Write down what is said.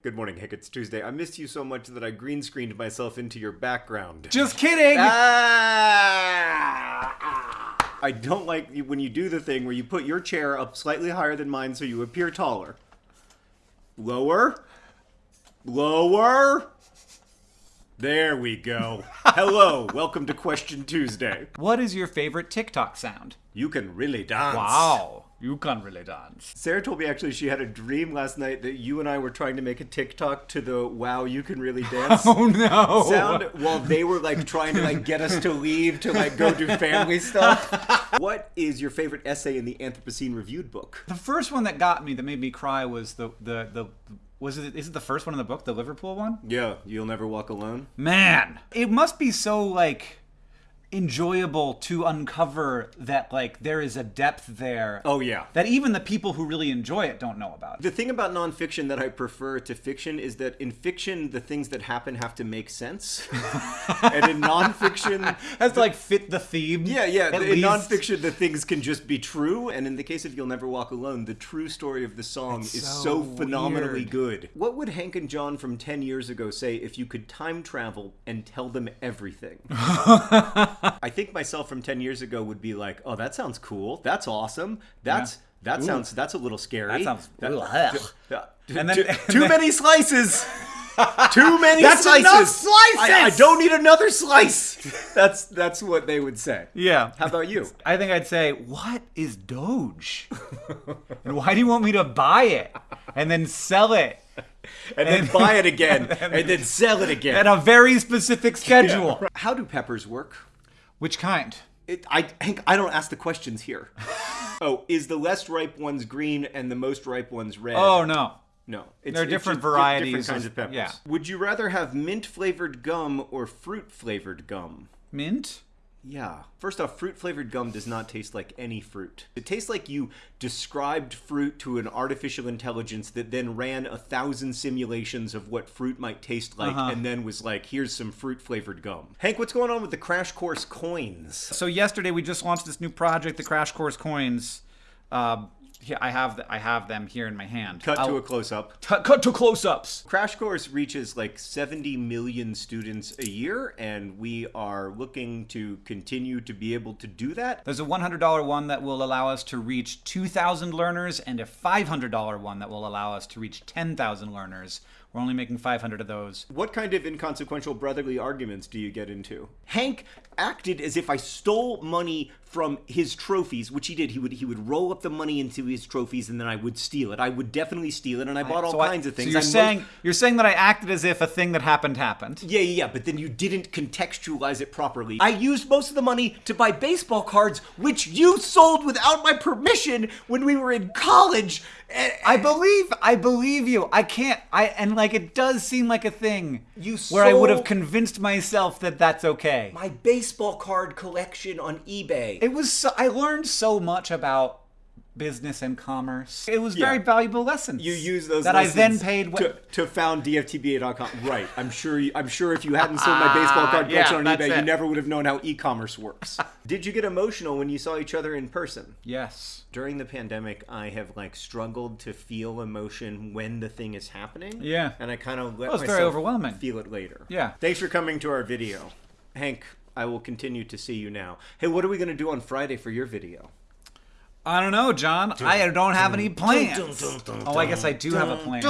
Good morning, Hank. It's Tuesday. I missed you so much that I green screened myself into your background. Just kidding. Ah! I don't like when you do the thing where you put your chair up slightly higher than mine so you appear taller. Lower. Lower. There we go. Hello, welcome to Question Tuesday. What is your favorite TikTok sound? You can really dance. Wow, you can really dance. Sarah told me actually she had a dream last night that you and I were trying to make a TikTok to the "Wow, you can really dance" Oh no! sound while they were like trying to like get us to leave to like go do family stuff. what is your favorite essay in the Anthropocene Reviewed book? The first one that got me, that made me cry, was the the the. Was it? Is it the first one in the book, the Liverpool one? Yeah, you'll never walk alone. Man, it must be so like enjoyable to uncover that like there is a depth there. Oh yeah. That even the people who really enjoy it don't know about. The thing about nonfiction that I prefer to fiction is that in fiction the things that happen have to make sense, and in nonfiction Has to like fit the theme. Yeah, yeah. In least. nonfiction, the things can just be true, and in the case of "You'll Never Walk Alone," the true story of the song is so, so phenomenally good. What would Hank and John from ten years ago say if you could time travel and tell them everything? I think myself from ten years ago would be like, "Oh, that sounds cool. That's awesome. That's that sounds that's a little scary. That sounds- That- ugh. Yeah. And then- too, and too then- many slices." Too many That's slices. enough slices! I, I don't need another slice. That's that's what they would say. Yeah. How about you? I think I'd say, "What is Doge? and why do you want me to buy it and then sell it and then buy it again, and then sell it again at a very specific schedule?" How do peppers work? Which kind? It, I Hank, I don't ask the questions here. oh, is the less ripe ones green and the most ripe ones red? Oh no. no, it's, There are different varieties different kinds of- of peppers. yeah. Would you rather have mint flavored gum or fruit flavored gum? Mint? Yeah. First off, fruit flavored gum does not taste like any fruit. It tastes like you described fruit to an artificial intelligence that then ran a thousand simulations of what fruit might taste like Uh-huh. and then was like, here's some fruit flavored gum. Hank, what's going on with the Crash Course coins? So yesterday we just launched this new project, the Crash Course coins. Uh, I have the, I have them here in my hand. Cut to I'll- a close up. Cut- cut to close-ups. Crash Course reaches like 70 million students a year, and we are looking to continue to be able to do that. There's a $100 one that will allow us to reach 2,000 learners, and a $500 one that will allow us to reach 10,000 learners. We're only making 500 of those. What kind of inconsequential brotherly arguments do you get into? Hank acted as if I stole money from his trophies, which he did. He would he would roll up the money into his trophies and then I would steal it. I would definitely steal it and I bought all So I- kinds of things. So you're I mo- saying you're saying that I acted as if a thing that happened happened. yeah, yeah, yeah, but then you didn't contextualize it properly. I used most of the money to buy baseball cards, which you sold without my permission when we were in college. I believe I believe you. I can't. I and like it does seem like a thing You where I would have convinced myself that that's okay. my baseball card collection on eBay. It was. So, I learned so much about business and commerce. It was Yeah. very valuable lessons. You use those that I then paid. to, to found DFTBA.com. Right. I'm sure. You, I'm sure if you hadn't sold my baseball card Ah, yeah, collection on eBay, you never would have known how e-commerce works. Did you get emotional when you saw each other in person? yes. During the pandemic, I have like struggled to feel emotion when the thing is happening. Yeah. And I kind of let Well, myself very overwhelming. feel it later. Yeah. Thanks for coming to our video, Hank. I will continue to see you now. Hey, what are we going to do on Friday for your video? I don't know, John. I don't have any plans. dun, dun, dun, Oh, I guess I do have a plan.